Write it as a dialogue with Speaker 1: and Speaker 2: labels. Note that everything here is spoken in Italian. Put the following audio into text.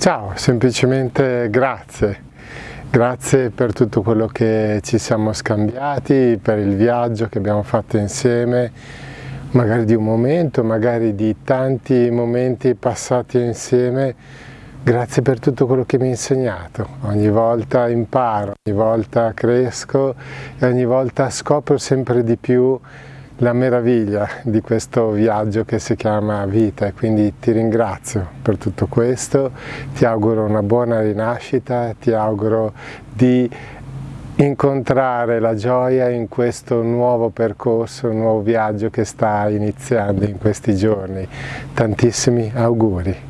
Speaker 1: Ciao, semplicemente grazie. Grazie per tutto quello che ci siamo scambiati, per il viaggio che abbiamo fatto insieme, magari di un momento, magari di tanti momenti passati insieme. Grazie per tutto quello che mi hai insegnato. Ogni volta imparo, ogni volta cresco e ogni volta scopro sempre di più la meraviglia di questo viaggio che si chiama vita e quindi ti ringrazio per tutto questo, ti auguro una buona rinascita, ti auguro di incontrare la gioia in questo nuovo percorso, nuovo viaggio che sta iniziando in questi giorni. Tantissimi auguri.